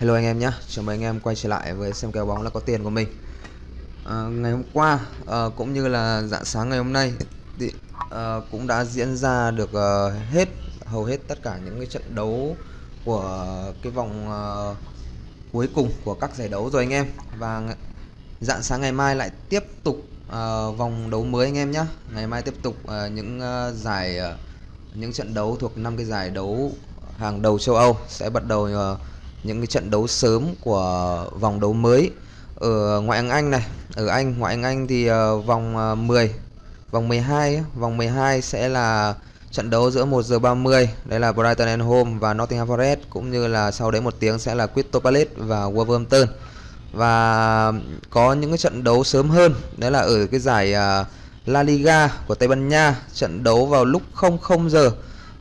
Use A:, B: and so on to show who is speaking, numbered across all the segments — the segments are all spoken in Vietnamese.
A: Hello anh em nhé, chào mừng anh em quay trở lại với xem kèo bóng là có tiền của mình. À, Ngày hôm qua à, cũng như là dạng sáng ngày hôm nay thì, à, cũng đã diễn ra được à, hết hầu hết tất cả những cái trận đấu của cái vòng à, cuối cùng của các giải đấu rồi anh em. Và dạng sáng ngày mai lại tiếp tục à, vòng đấu mới anh em nhé. Ngày mai tiếp tục à, những à, giải à, những trận đấu thuộc năm cái giải đấu hàng đầu châu Âu sẽ bắt đầu à, những cái trận đấu sớm của vòng đấu mới. Ở ngoại hạng Anh này ở Anh ngoại hạng Anh thì uh, vòng ờ, uh, 10 vòng 12 vòng 12 sẽ là trận đấu giữa 1 giờ 30 đấy là Brighton and Home và Nottingham Forest cũng như là sau đấy một tiếng sẽ là Crystal Palace và Wolverhampton. Và có những cái trận đấu sớm hơn đấy là ở cái giải uh, La Liga của Tây Ban Nha trận đấu vào lúc 00 giờ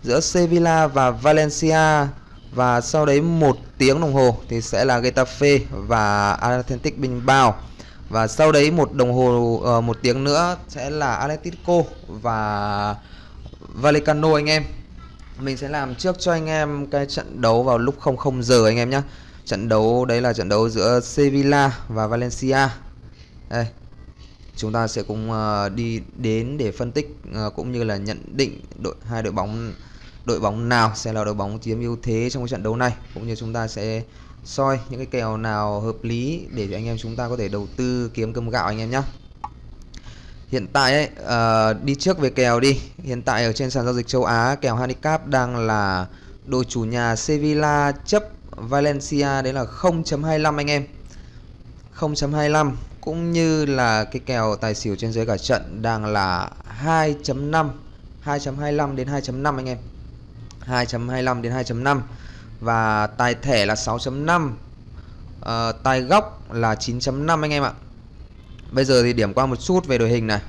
A: giữa Sevilla và Valencia và sau đấy một tiếng đồng hồ thì sẽ là Getafe và Atlantic Bilbao. Và sau đấy một đồng hồ uh, một tiếng nữa sẽ là Atletico và Vallecano anh em. Mình sẽ làm trước cho anh em cái trận đấu vào lúc 00 giờ anh em nhé trận đấu đấy là trận đấu giữa Sevilla và Valencia. Đây. Chúng ta sẽ cùng uh, đi đến để phân tích uh, cũng như là nhận định đội hai đội bóng đội bóng nào sẽ là đội bóng chiếm ưu thế trong cái trận đấu này cũng như chúng ta sẽ soi những cái kèo nào hợp lý để cho anh em chúng ta có thể đầu tư kiếm cơm gạo anh em nhé hiện tại ấy uh, đi trước về kèo đi. Hiện tại ở trên sàn giao dịch châu Á kèo handicap đang là đội chủ nhà Sevilla chấp Valencia đấy là 0.25 anh em. 0.25 cũng như là cái kèo tài xỉu trên dưới cả trận đang là 2.5 2.25 đến 2.5 anh em. 2.25 đến 2.5 và tài thẻ là 6.5 uh, ờ, tài góc là 9.5 anh em ạ. Bây giờ thì điểm qua một chút về đội hình này.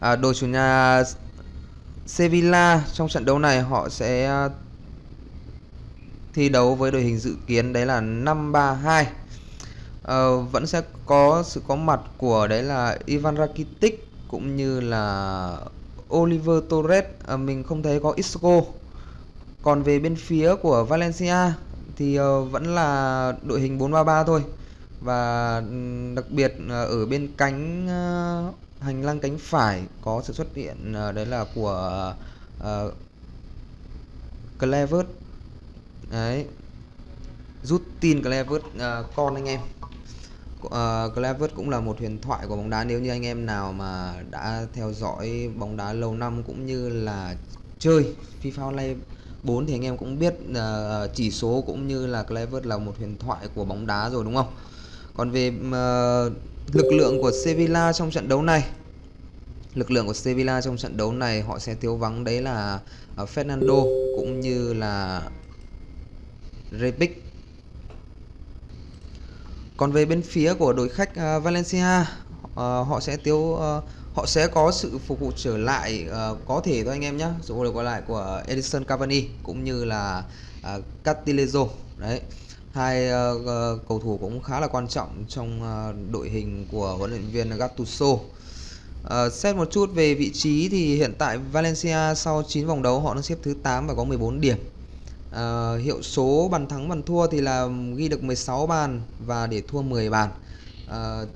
A: À, đội chủ nhà Sevilla trong trận đấu này họ sẽ ờ, thi đấu với đội hình dự kiến đấy là 532 à, ờ, vẫn sẽ có sự có mặt của đấy là Ivan Rakitic cũng như là Oliver Torres. À, mình không thấy có Isco còn về bên phía của Valencia thì ờ, vẫn là đội hình 433 thôi. Và đặc biệt ờ, ở bên cánh ờ, hành lang cánh phải có sự xuất hiện đấy là của uh, Clever đấy. Rút tin Clever uh, con anh em. Uh, Clever cũng là một huyền thoại của bóng đá. Nếu như anh em nào mà đã theo dõi bóng đá lâu năm cũng như là chơi FIFA Online 4 thì anh em cũng biết uh, chỉ số cũng như là Clever là một huyền thoại của bóng đá rồi đúng không? Còn về uh, lực lượng của Sevilla trong trận đấu này lực lượng của Sevilla trong trận đấu này họ sẽ thiếu vắng đấy là uh, Fernando cũng như là Rebic còn về bên phía của đội khách uh, Valencia uh, họ sẽ thiếu uh, ờ, họ sẽ có sự phục vụ trở lại uh, có thể thôi anh em nhé phục vụ trở lại của Edison Cavani cũng như là uh, Castillejo. Đấy. Hai uh, cầu thủ cũng khá là quan trọng trong uh, đội hình của huấn luyện viên Gattuso. Uh, xét một chút về vị trí thì hiện tại Valencia sau 9 vòng đấu họ đang xếp thứ 8 và có 14 điểm. Uh, hiệu số bàn thắng bàn thua thì là ghi được 16 bàn và để thua 10 bàn. Uh,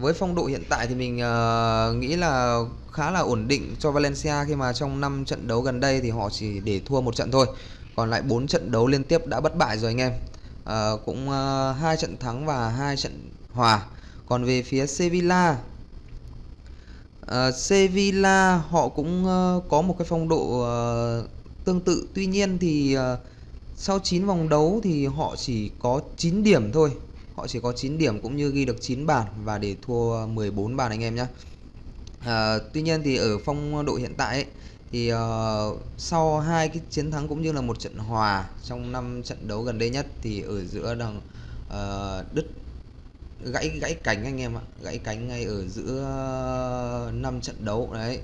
A: với phong độ hiện tại thì mình uh, nghĩ là khá là ổn định cho Valencia khi mà trong 5 trận đấu gần đây thì họ chỉ để thua một trận thôi. Còn lại 4 trận đấu liên tiếp đã bất bại rồi anh em. Uh, cũng uh, hai trận thắng và hai trận hòa. Còn về phía Sevilla uh, Sevilla họ cũng uh, có một cái phong độ uh, tương tự. Tuy nhiên thì uh, sau 9 vòng đấu thì họ chỉ có 9 điểm thôi họ chỉ có 9 điểm cũng như ghi được 9 bàn và để thua 14 bàn anh em nhé à, tuy nhiên thì ở phong độ hiện tại ấy, thì uh, sau hai cái chiến thắng cũng như là một trận hòa trong năm trận đấu gần đây nhất thì ở giữa đằng ờ, uh, đứt gãy gãy cánh anh em ạ gãy cánh ngay ở giữa năm trận đấu đấy.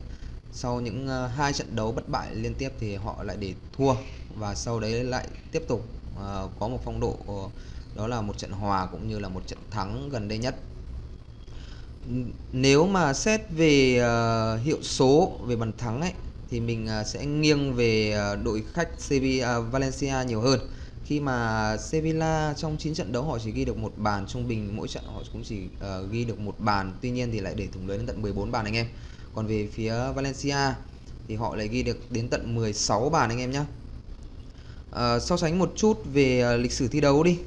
A: Sau những uh, hai trận đấu bất bại liên tiếp thì họ lại để thua và sau đấy lại tiếp tục uh, có một phong độ đó là một trận hòa cũng như là một trận thắng gần đây nhất. Nếu mà xét về uh, hiệu số về bàn thắng ấy thì mình uh, sẽ nghiêng về uh, đội khách Sevilla uh, Valencia nhiều hơn. Khi mà Sevilla trong 9 trận đấu họ chỉ ghi được một bàn trung bình mỗi trận họ cũng chỉ uh, ghi được một bàn. Tuy nhiên thì lại để thủng lưới đến tận 14 bàn anh em. Còn về phía Valencia thì họ lại ghi được đến tận 16 bàn anh em nhé uh, so sánh một chút về uh, lịch sử thi đấu đi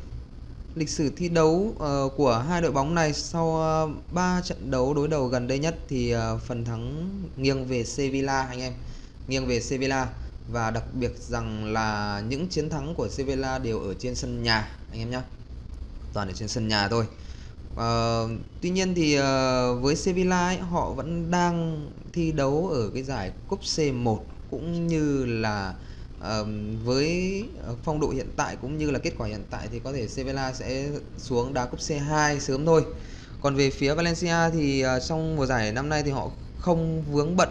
A: lịch sử thi đấu uh, của hai đội bóng này sau ờ, uh, 3 trận đấu đối đầu gần đây nhất thì uh, phần thắng nghiêng về Sevilla anh em. Nghiêng về Sevilla và đặc biệt rằng là những chiến thắng của Sevilla đều ở trên sân nhà anh em nhé toàn ở trên sân nhà thôi. Uh, tuy nhiên thì uh, với Sevilla ấy, họ vẫn đang thi đấu ở cái giải cúp C1 cũng như là uh, với ờ, phong độ hiện tại cũng như là kết quả hiện tại thì có thể Sevilla sẽ xuống đá cúp C2 sớm thôi. Còn về phía Valencia thì uh, trong mùa giải năm nay thì họ không vướng bận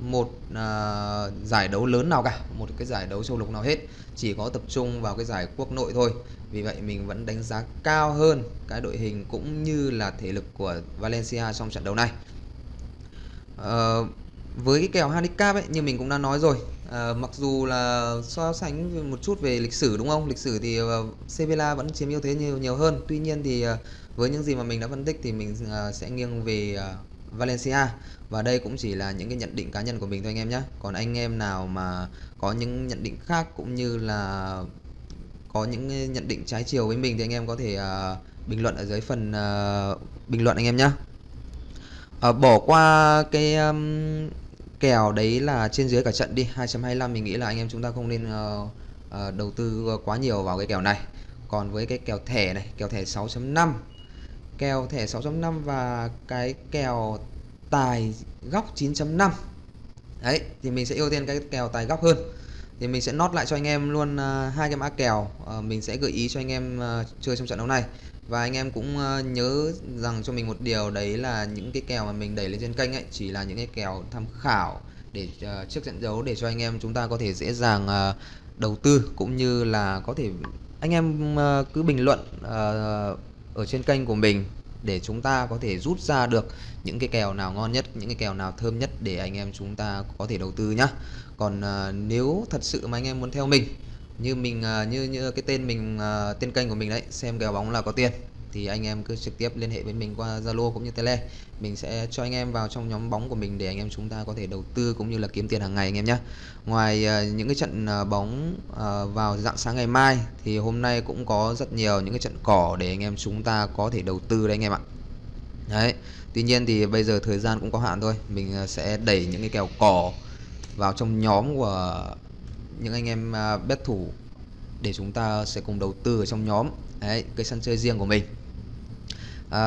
A: một uh, giải đấu lớn nào cả một cái giải đấu châu lục nào hết. Chỉ có tập trung vào cái giải quốc nội thôi. Vì vậy mình vẫn đánh giá cao hơn cái đội hình cũng như là thể lực của Valencia trong trận đấu này. Uh, với cái kèo handicap ấy như mình cũng đã nói rồi À, mặc dù là so sánh một chút về lịch sử đúng không? Lịch sử thì ờ, uh, Sevilla vẫn chiếm ưu thế nhiều nhiều hơn. Tuy nhiên thì uh, với những gì mà mình đã phân tích thì mình uh, sẽ nghiêng về uh, Valencia. Và đây cũng chỉ là những cái nhận định cá nhân của mình thôi anh em nhé. Còn anh em nào mà có những nhận định khác cũng như là có những nhận định trái chiều với mình thì anh em có thể uh, bình luận ở dưới phần uh, bình luận anh em nhé. Uh, bỏ qua cái um, kèo đấy là trên dưới cả trận đi. 2.25 mình nghĩ là anh em chúng ta không nên uh, uh, đầu tư quá nhiều vào cái kèo này. Còn với cái kèo thẻ này kèo thẻ 6.5 kèo thẻ 6.5 và cái kèo tài góc 9.5 đấy thì mình sẽ ưu tiên cái kèo tài góc hơn thì mình sẽ nốt lại cho anh em luôn ờ, hai cái mã kèo. Ờ, mình sẽ gợi ý cho anh em ờ, chơi trong trận đấu này. Và anh em cũng nhớ rằng cho mình một điều, đấy là những cái kèo mà mình đẩy lên trên kênh ấy, chỉ là những cái kèo tham khảo để trước trận đấu để cho anh em chúng ta có thể dễ dàng đầu tư cũng như là có thể, anh em cứ bình luận ở trên kênh của mình để chúng ta có thể rút ra được những cái kèo nào ngon nhất, những cái kèo nào thơm nhất để anh em chúng ta có thể đầu tư nhá. Còn uh, nếu thật sự mà anh em muốn theo mình như mình uh, như như cái tên mình uh, tên kênh của mình đấy, xem kèo bóng là có tiền thì anh em cứ trực tiếp liên hệ với mình qua Zalo cũng như Tele. Mình sẽ cho anh em vào trong nhóm bóng của mình để anh em chúng ta có thể đầu tư cũng như là kiếm tiền hàng ngày anh em nhé. Ngoài ờ, những cái trận ờ, bóng ờ, vào dạng sáng ngày mai thì hôm nay cũng có rất nhiều những cái trận cỏ để anh em chúng ta có thể đầu tư đấy anh em ạ. Đấy. Tuy nhiên thì bây giờ thời gian cũng có hạn thôi. Mình sẽ đẩy những cái kèo cỏ vào trong nhóm của những anh em bet thủ để chúng ta sẽ cùng đầu tư ở trong nhóm đấy, cái sân chơi riêng của mình à,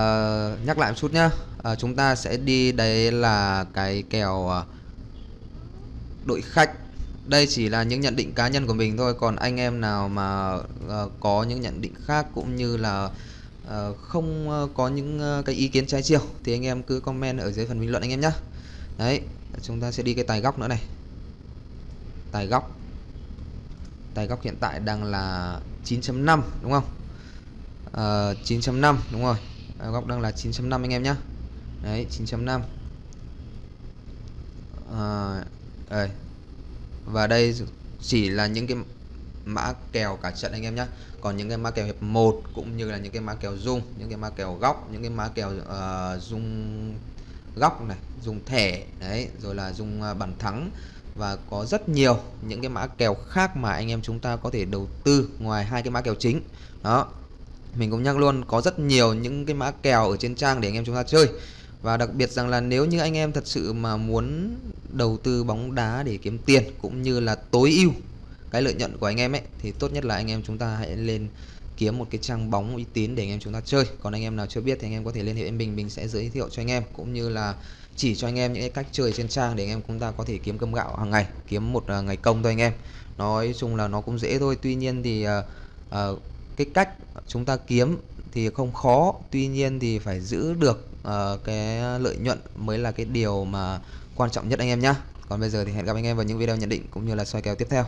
A: nhắc lại một chút nhá. À, chúng ta sẽ đi đấy là cái kèo à, đội khách. Đây chỉ là những nhận định cá nhân của mình thôi. Còn anh em nào mà uh, có những nhận định khác cũng như là uh, không uh, có những uh, cái ý kiến trái chiều thì anh em cứ comment ở dưới phần bình luận anh em nhé đấy chúng ta sẽ đi cái tài góc nữa này. Tài góc. Tài góc hiện tại đang là 9.5 đúng không? Uh, 9.5 đúng rồi à, góc đang là 9.5 anh em nhé đấy 9.5 à, đây. và đây chỉ là những cái mã kèo cả trận anh em nhé còn những cái mã kèo hiệp 1 cũng như là những cái mã kèo dung những cái mã kèo góc những cái mã kèo uh, dung góc này dùng thẻ đấy rồi là dùng uh, ờ, bàn thắng. Và có rất nhiều những cái mã kèo khác mà anh em chúng ta có thể đầu tư ngoài hai cái mã kèo chính. Đó mình cũng nhắc luôn có rất nhiều những cái mã kèo ở trên trang để anh em chúng ta chơi và đặc biệt rằng là nếu như anh em thật sự mà muốn đầu tư bóng đá để kiếm tiền cũng như là tối ưu cái lợi nhuận của anh em ấy thì tốt nhất là anh em chúng ta hãy lên kiếm một cái trang bóng uy tín để anh em chúng ta chơi còn anh em nào chưa biết thì anh em có thể liên hệ với mình mình sẽ giới thiệu cho anh em cũng như là chỉ cho anh em những cái cách chơi trên trang để anh em chúng ta có thể kiếm cơm gạo hàng ngày kiếm một ngày công thôi anh em nói chung là nó cũng dễ thôi tuy nhiên thì uh, uh, cái cách chúng ta kiếm thì không khó. Tuy nhiên thì phải giữ được uh, cái lợi nhuận mới là cái điều mà quan trọng nhất anh em nhé còn bây giờ thì hẹn gặp anh em vào những video nhận định cũng như là soi kèo tiếp theo.